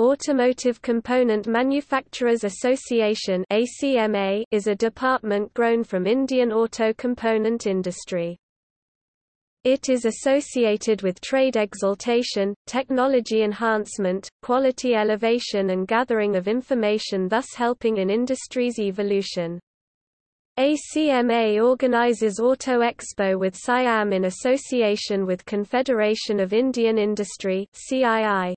Automotive Component Manufacturers Association ACMA is a department grown from Indian auto component industry. It is associated with trade exaltation, technology enhancement, quality elevation and gathering of information thus helping in industry's evolution. ACMA organizes Auto Expo with SIAM in association with Confederation of Indian Industry CII.